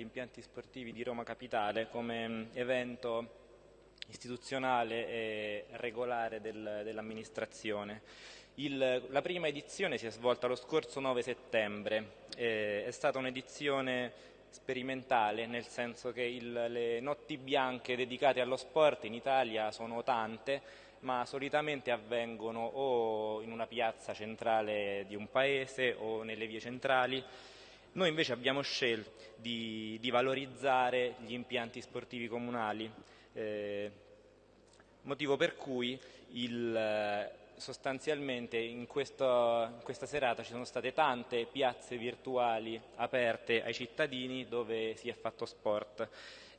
gli impianti sportivi di Roma Capitale come mm, evento istituzionale e regolare del, dell'amministrazione. la prima edizione si è svolta lo scorso 9 settembre, eh, è stata un'edizione sperimentale, nel senso che il, le notti bianche dedicate allo sport in Italia sono tante, ma solitamente avvengono o in una piazza centrale di un paese o nelle vie centrali. Noi invece abbiamo scelto di, di valorizzare gli impianti sportivi comunali, eh, motivo per cui il, sostanzialmente in, questo, in, questa serata ci sono state tante piazze virtuali aperte ai cittadini dove si è fatto sport.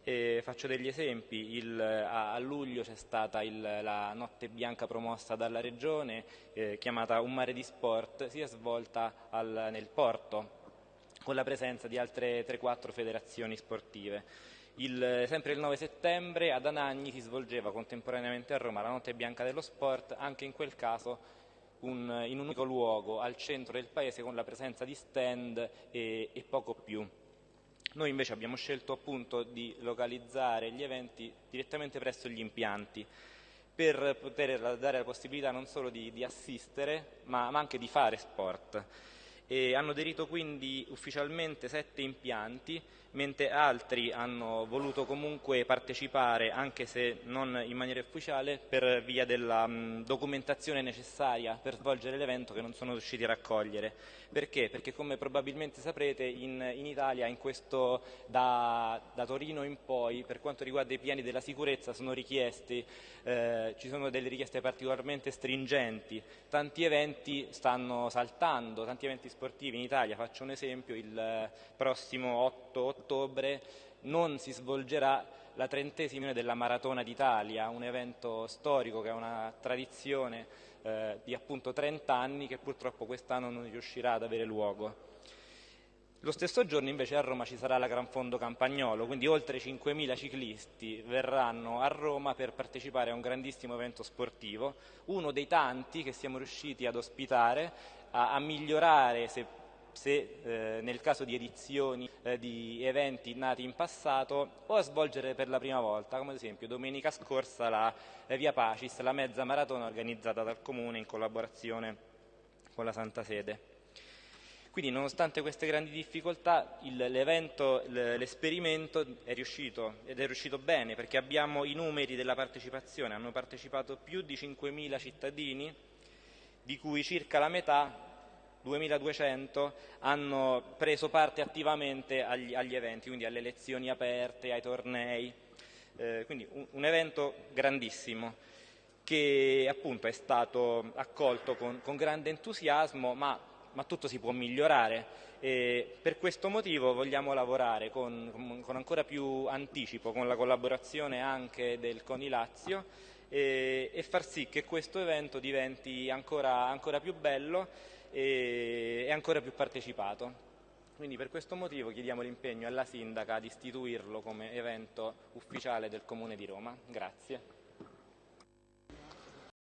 E faccio degli esempi, il, a, a, luglio c'è stata il, la notte bianca promossa dalla regione eh, chiamata Un mare di sport, si è svolta al, nel porto con la presenza di altre 3-4 federazioni sportive. Il, sempre il 9 settembre ad Anagni si svolgeva contemporaneamente a Roma la notte bianca dello sport, anche in quel caso un, in un unico luogo al centro del paese con la presenza di stand e, e poco più. Noi invece abbiamo scelto appunto di localizzare gli eventi direttamente presso gli impianti per poter dare la possibilità non solo di, di assistere ma, ma anche di fare sport. E hanno aderito quindi ufficialmente sette impianti mentre altri hanno voluto comunque partecipare, anche se non in maniera ufficiale, per via della mh, documentazione necessaria per svolgere l'evento che non sono riusciti a raccogliere. Perché? Perché come probabilmente saprete in, in Italia in questo, da, da, Torino in poi per quanto riguarda i piani della sicurezza sono richiesti, eh, ci sono delle richieste particolarmente stringenti, tanti eventi stanno saltando, tanti eventi sportivi in Italia, faccio un esempio, il prossimo 8 ottobre non si svolgerà la trentesima della Maratona d'Italia, un evento storico che ha una tradizione eh, di appunto 30 anni che purtroppo quest'anno non riuscirà ad avere luogo. Lo stesso giorno invece a Roma ci sarà la Gran Fondo Campagnolo, quindi oltre 5.000 ciclisti verranno a Roma per partecipare a un grandissimo evento sportivo, uno dei tanti che siamo riusciti ad ospitare, a, a migliorare, se se eh, nel caso di edizioni eh, di eventi nati in passato o a svolgere per la prima volta, come ad esempio domenica scorsa la eh, Via Pacis, la mezza maratona organizzata dal Comune in collaborazione con la Santa Sede. Quindi nonostante queste grandi difficoltà l'evento, l'esperimento è riuscito ed è riuscito bene perché abbiamo i numeri della partecipazione, hanno partecipato più di 5.000 cittadini di cui circa la metà 2200 hanno preso parte attivamente agli, agli, eventi, quindi alle lezioni aperte, ai tornei, eh, quindi un, un, evento grandissimo che appunto è stato accolto con, con grande entusiasmo, ma, ma, tutto si può migliorare. E per questo motivo vogliamo lavorare con, con ancora più anticipo, con la collaborazione anche del CONI Lazio e, e far sì che questo evento diventi ancora, ancora più bello e, e ancora più partecipato. Quindi per questo motivo chiediamo l'impegno alla Sindaca di istituirlo come evento ufficiale del Comune di Roma. Grazie.